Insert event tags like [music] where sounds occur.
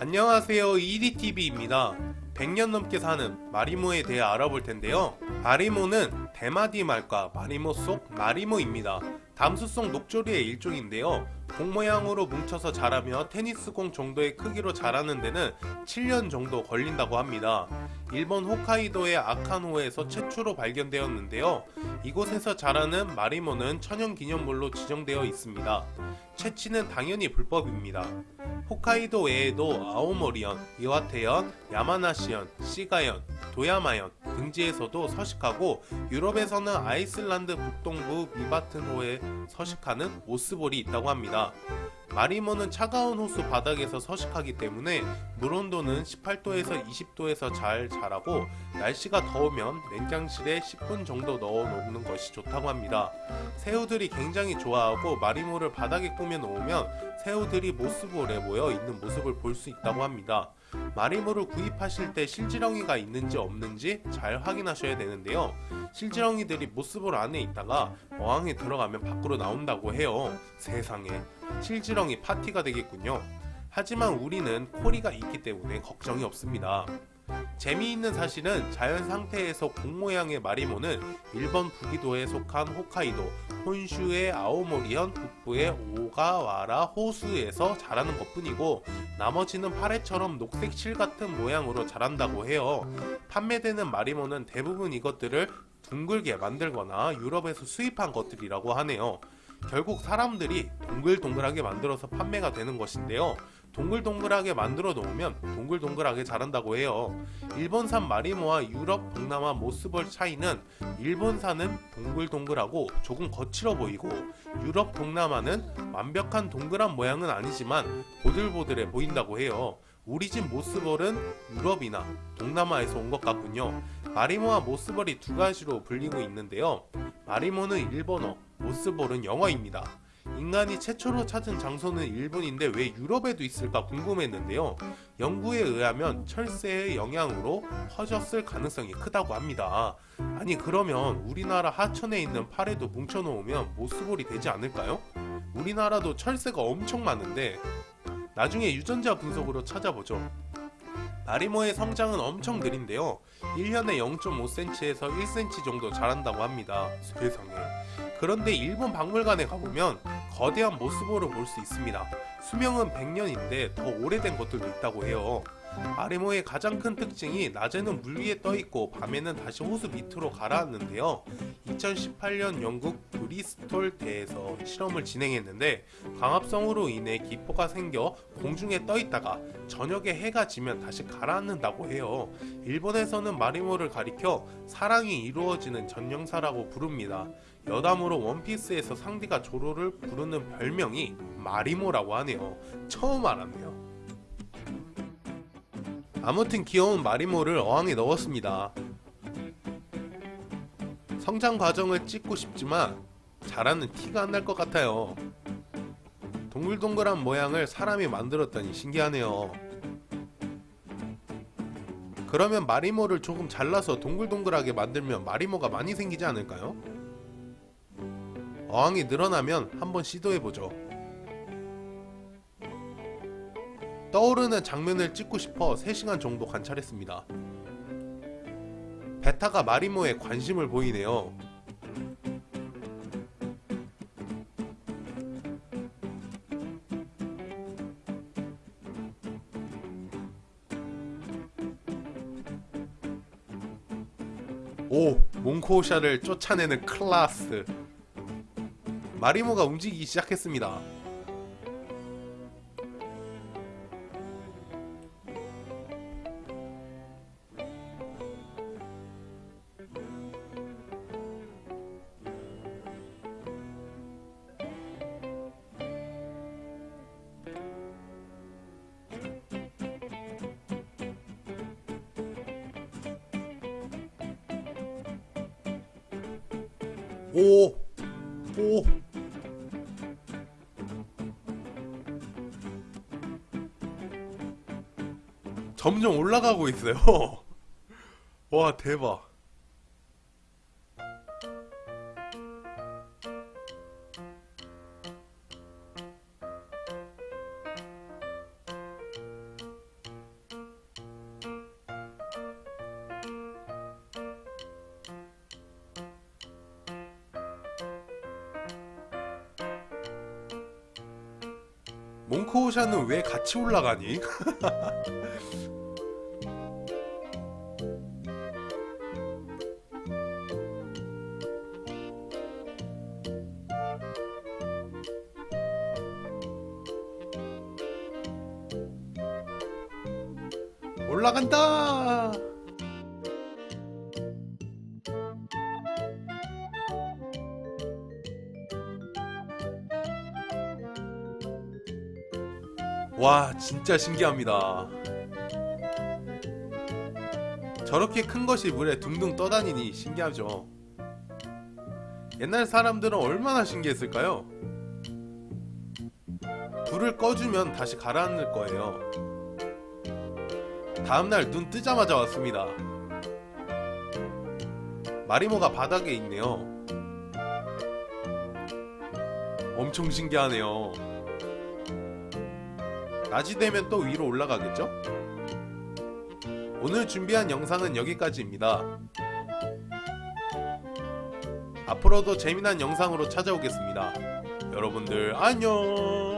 안녕하세요. EDTV입니다. 100년 넘게 사는 마리모에 대해 알아볼 텐데요. 마리모는 대마디 말과 마리모 속 마리모입니다 담수성 녹조류의 일종인데요 공 모양으로 뭉쳐서 자라며 테니스공 정도의 크기로 자라는 데는 7년 정도 걸린다고 합니다. 일본 홋카이도의 아칸호에서 최초로 발견되었는데요. 이곳에서 자라는 마리모는 천연기념물로 지정되어 있습니다. 채취는 당연히 불법입니다. 홋카이도 외에도 아오모리현, 이와테현, 야마나시현, 시가현, 도야마현 등지에서도 서식하고 유럽에서는 아이슬란드 북동부 미바튼호에 서식하는 오스볼이 있다고 합니다. 마리모는 차가운 호수 바닥에서 서식하기 때문에 물온도는 18도에서 20도에서 잘 자라고 날씨가 더우면 냉장실에 10분 정도 넣어 놓는 것이 좋다고 합니다. 새우들이 굉장히 좋아하고 마리모를 바닥에 꾸며 놓으면 새우들이 모스볼에 모여 있는 모습을 볼 수 있다고 합니다. 마리모를 구입하실 때 실지렁이가 있는지 없는지 잘 확인하셔야 되는데요. 실지렁이들이 모스볼 안에 있다가 어항에 들어가면 밖으로 나온다고 해요. 세상에 실지렁이 파티가 되겠군요. 하지만 우리는 코리가 있기 때문에 걱정이 없습니다. 재미있는 사실은 자연 상태에서 공 모양의 마리모는 일본 북위도에 속한 홋카이도, 혼슈의 아오모리현 북부의 오가와라 호수에서 자라는 것뿐이고 나머지는 파래처럼 녹색 실 같은 모양으로 자란다고 해요. 판매되는 마리모는 대부분 이것들을 둥글게 만들거나 유럽에서 수입한 것들이라고 하네요. 결국 사람들이 동글동글하게 만들어서 판매가 되는 것인데요. 동글동글하게 만들어 놓으면 동글동글하게 자란다고 해요. 일본산 마리모와 유럽 동남아 모스볼 차이는 일본산은 동글동글하고 조금 거칠어 보이고 유럽 동남아는 완벽한 동그란 모양은 아니지만 보들보들해 보인다고 해요. 우리 집 모스볼은 유럽이나 동남아에서 온 것 같군요. 마리모와 모스볼이 두 가지로 불리고 있는데요. 마리모는 일본어, 모스볼은 영어입니다. 인간이 최초로 찾은 장소는 일본인데 왜 유럽에도 있을까 궁금했는데요. 연구에 의하면 철새의 영향으로 퍼졌을 가능성이 크다고 합니다. 아니 그러면 우리나라 하천에 있는 파래도 뭉쳐놓으면 모스볼이 되지 않을까요? 우리나라도 철새가 엄청 많은데 나중에 유전자 분석으로 찾아보죠. 마리모의 성장은 엄청 느린데요. 1년에 0.5cm에서 1cm 정도 자란다고 합니다. 세상에. 그런데 일본 박물관에 가보면 거대한 모스볼을 볼수 있습니다. 수명은 100년인데 더 오래된 것들도 있다고 해요. 마리모의 가장 큰 특징이 낮에는 물 위에 떠있고 밤에는 다시 호수 밑으로 가라앉는데요. 2018년 영국 브리스톨 대에서 실험을 진행했는데 광합성으로 인해 기포가 생겨 공중에 떠있다가 저녁에 해가 지면 다시 가라앉는다고 해요. 일본에서는 마리모를 가리켜 사랑이 이루어지는 전령사라고 부릅니다. 여담으로 원피스에서 상디가 조로를 부르는 별명이 마리모라고 하네요. 처음 알았네요. 아무튼 귀여운 마리모를 어항에 넣었습니다. 성장 과정을 찍고 싶지만 자라는 티가 안 날 것 같아요. 동글동글한 모양을 사람이 만들었다니 신기하네요. 그러면 마리모를 조금 잘라서 동글동글하게 만들면 마리모가 많이 생기지 않을까요? 어항이 늘어나면 한번 시도해보죠. 떠오르는 장면을 찍고 싶어 3시간 정도 관찰했습니다. 베타가 마리모에 관심을 보이네요. 오! 몽코샤를 쫓아내는 클라스 마리모가 움직이기 시작했습니다. 오! 오! 점점 올라가고 있어요. [laughs] 와, 대박. 몽크오샤는 왜 같이 올라가니? [laughs] 올라간다! 와, 진짜 신기합니다. 저렇게 큰 것이 물에 둥둥 떠다니니 신기하죠. 옛날 사람들은 얼마나 신기했을까요? 불을 꺼주면 다시 가라앉을 거예요. 다음날 눈 뜨자마자 왔습니다. 마리모가 바닥에 있네요. 엄청 신기하네요. 낮이 되면 또 위로 올라가겠죠? 오늘 준비한 영상은 여기까지입니다. 앞으로도 재미난 영상으로 찾아오겠습니다. 여러분들 안녕!